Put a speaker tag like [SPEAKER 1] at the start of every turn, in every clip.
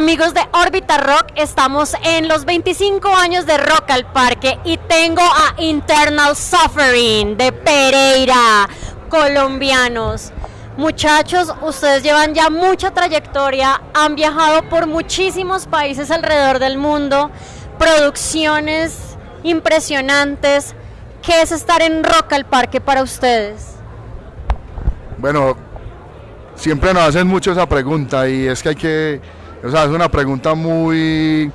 [SPEAKER 1] Amigos de Orbita Rock, estamos en los 25 años de Rock al Parque y tengo a Internal Suffering de Pereira, colombianos. Muchachos, ustedes llevan ya mucha trayectoria, han viajado por muchísimos países alrededor del mundo, producciones impresionantes. ¿Qué es estar en Rock al Parque para ustedes?
[SPEAKER 2] Bueno, siempre nos hacen mucho esa pregunta y es que hay que, o sea, es una pregunta muy,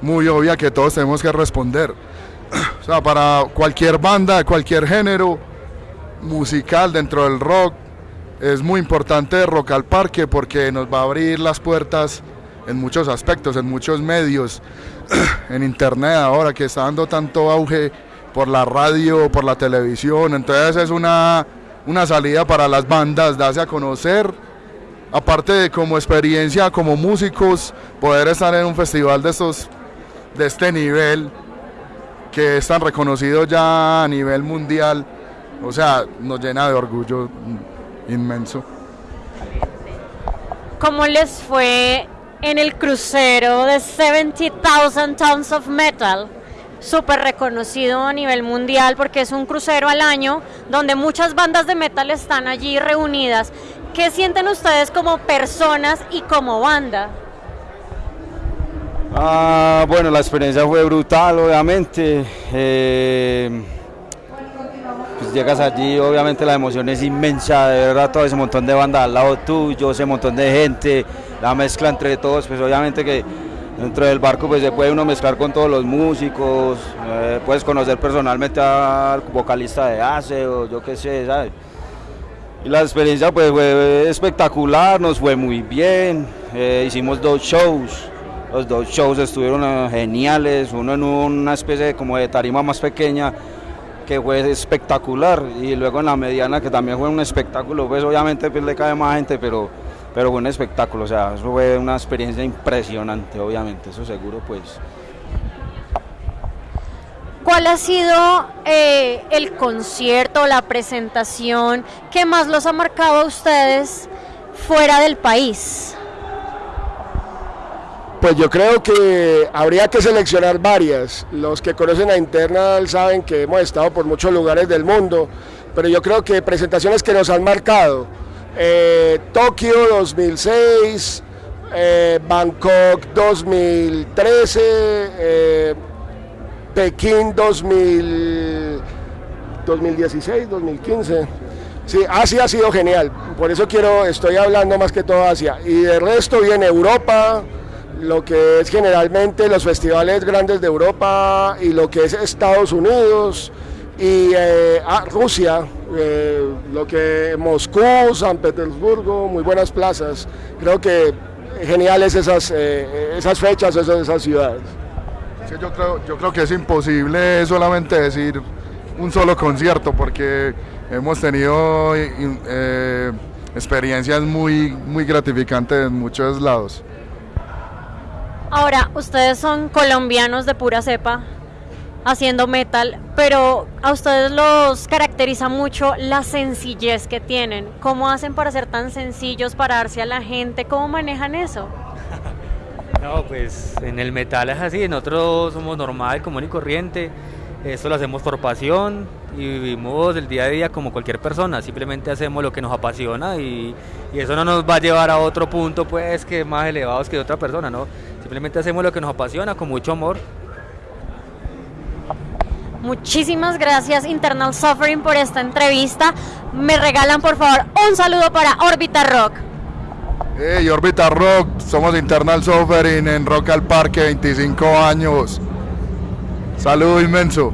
[SPEAKER 2] muy obvia que todos tenemos que responder. O sea, para cualquier banda, cualquier género musical dentro del rock, es muy importante Rock al Parque porque nos va a abrir las puertas en muchos aspectos, en muchos medios, en internet ahora que está dando tanto auge por la radio, por la televisión, entonces es una, una salida para las bandas, darse a conocer, aparte de como experiencia como músicos, poder estar en un festival de estos, de este nivel, que es tan reconocido ya a nivel mundial, o sea, nos llena de orgullo inmenso.
[SPEAKER 1] ¿Cómo les fue en el crucero de 70,000 Tons of Metal? Súper reconocido a nivel mundial porque es un crucero al año donde muchas bandas de metal están allí reunidas. ¿Qué sienten ustedes como personas y como banda?
[SPEAKER 3] Ah, bueno, la experiencia fue brutal, obviamente. Eh, pues llegas allí, obviamente la emoción es inmensa, de verdad, todo ese montón de bandas al lado tuyo, ese montón de gente, la mezcla entre todos, pues obviamente que dentro del barco pues se puede uno mezclar con todos los músicos, eh, puedes conocer personalmente al vocalista de ACE o yo qué sé, ¿sabes? Y la experiencia pues fue espectacular, nos fue muy bien, eh, hicimos dos shows, los dos shows estuvieron eh, geniales, uno en una especie de, como de tarima más pequeña que fue espectacular y luego en la mediana que también fue un espectáculo, pues obviamente pues le cae más gente, pero, pero fue un espectáculo, o sea, eso fue una experiencia impresionante, obviamente, eso seguro pues.
[SPEAKER 1] ¿Cuál ha sido eh, el concierto, la presentación que más los ha marcado a ustedes fuera del país?
[SPEAKER 4] Pues yo creo que habría que seleccionar varias. Los que conocen a Internal saben que hemos estado por muchos lugares del mundo, pero yo creo que presentaciones que nos han marcado. Eh, Tokio 2006, eh, Bangkok 2013, eh, Pekín 2000, 2016, 2015. Sí, Asia ha sido genial, por eso quiero, estoy hablando más que todo Asia. Y de resto viene Europa, lo que es generalmente los festivales grandes de Europa y lo que es Estados Unidos y eh, ah, Rusia, eh, lo que Moscú, San Petersburgo, muy buenas plazas. Creo que geniales esas, eh, esas fechas, esas, esas ciudades.
[SPEAKER 2] Sí, yo, creo, yo creo que es imposible solamente decir un solo concierto porque hemos tenido eh, experiencias muy, muy gratificantes en muchos lados.
[SPEAKER 1] Ahora, ustedes son colombianos de pura cepa, haciendo metal, pero a ustedes los caracteriza mucho la sencillez que tienen. ¿Cómo hacen para ser tan sencillos, para darse a la gente? ¿Cómo manejan eso?
[SPEAKER 5] No, pues en el metal es así, nosotros somos normal, común y corriente. Esto lo hacemos por pasión y vivimos el día a día como cualquier persona. Simplemente hacemos lo que nos apasiona y, y eso no nos va a llevar a otro punto, pues, que más elevados que otra persona, ¿no? Simplemente hacemos lo que nos apasiona con mucho amor.
[SPEAKER 1] Muchísimas gracias Internal Suffering por esta entrevista. Me regalan por favor un saludo para Orbita Rock.
[SPEAKER 2] Hey, Orbita Rock, somos Internal Suffering en Rock al Parque, 25 años. Saludo inmenso.